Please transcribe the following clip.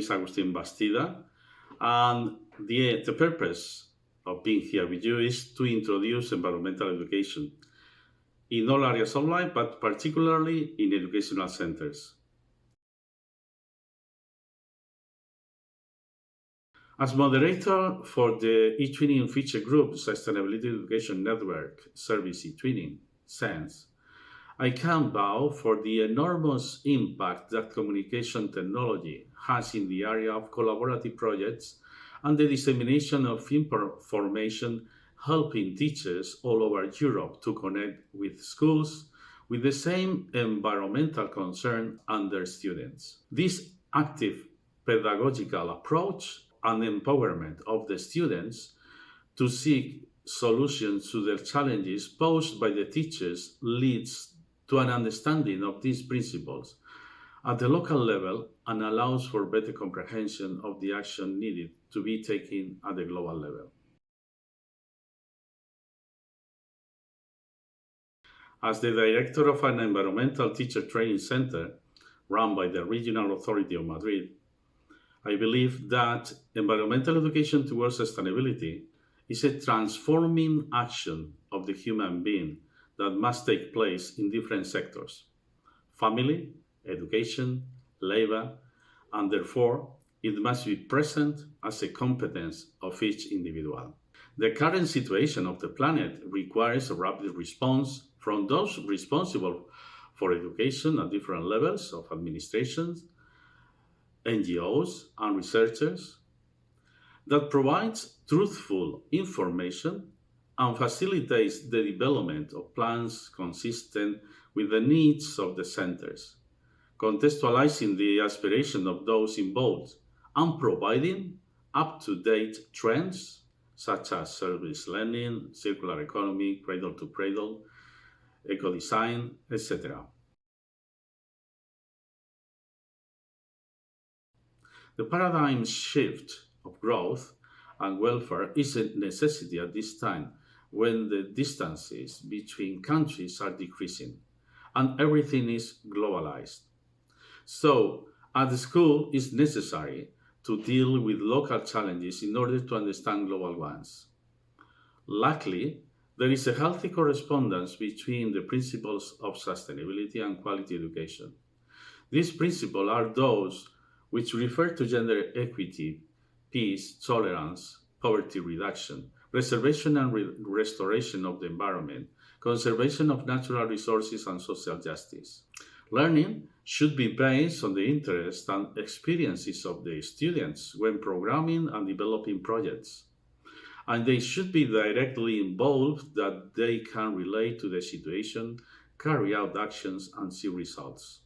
is Agustin Bastida, and the, the purpose of being here with you is to introduce environmental education in all areas of life, but particularly in educational centers. As moderator for the eTwinning feature group Sustainability Education Network Service eTwinning, SENSE, I can't bow for the enormous impact that communication technology has in the area of collaborative projects and the dissemination of information helping teachers all over Europe to connect with schools with the same environmental concern and their students. This active pedagogical approach and empowerment of the students to seek solutions to their challenges posed by the teachers leads to an understanding of these principles at the local level and allows for better comprehension of the action needed to be taken at the global level. As the director of an environmental teacher training center run by the Regional Authority of Madrid, I believe that environmental education towards sustainability is a transforming action of the human being that must take place in different sectors family, education, labor, and therefore it must be present as a competence of each individual. The current situation of the planet requires a rapid response from those responsible for education at different levels of administrations NGOs and researchers that provides truthful information and facilitates the development of plans consistent with the needs of the centers, contextualizing the aspiration of those involved and providing up-to-date trends such as service learning, circular economy, cradle to cradle, eco-design, etc. The paradigm shift of growth and welfare is a necessity at this time when the distances between countries are decreasing and everything is globalized. So, at the school, it's necessary to deal with local challenges in order to understand global ones. Luckily, there is a healthy correspondence between the principles of sustainability and quality education. These principles are those which refer to gender equity, peace, tolerance, poverty reduction, preservation and re restoration of the environment, conservation of natural resources, and social justice. Learning should be based on the interests and experiences of the students when programming and developing projects. And they should be directly involved that they can relate to the situation, carry out actions, and see results.